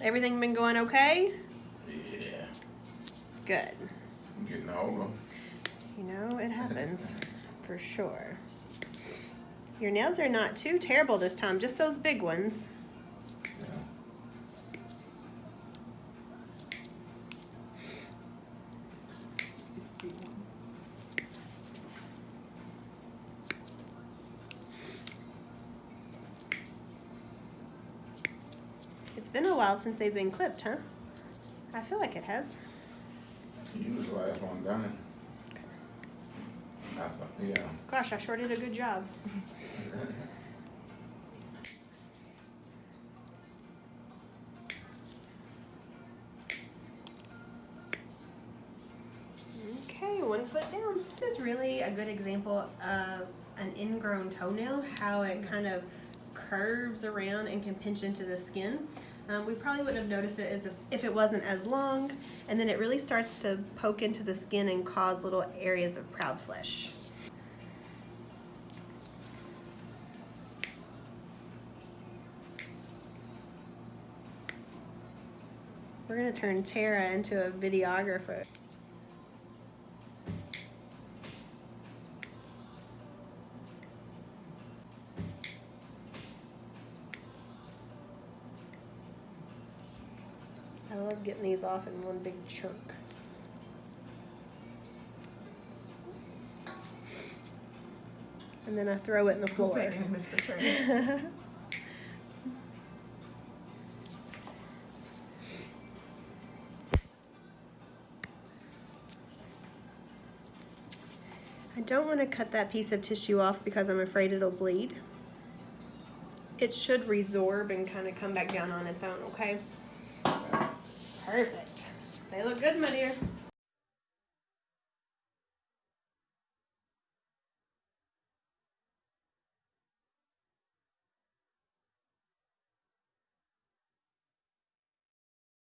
Everything been going okay? Yeah, Good. I'm getting older. You know, it happens for sure. Your nails are not too terrible this time, just those big ones. Been a while since they've been clipped, huh? I feel like it has. You was the last one done. I thought, yeah. Gosh, I sure did a good job. Okay, one foot down. This is really a good example of an ingrown toenail, how it kind of curves around and can pinch into the skin. Um, we probably wouldn't have noticed it as if, if it wasn't as long, and then it really starts to poke into the skin and cause little areas of proud flesh. We're gonna turn Tara into a videographer. I love getting these off in one big chunk. And then I throw it in the floor. Missed the train. I don't want to cut that piece of tissue off because I'm afraid it'll bleed. It should resorb and kind of come back down on its own, okay? Perfect. They look good, my dear.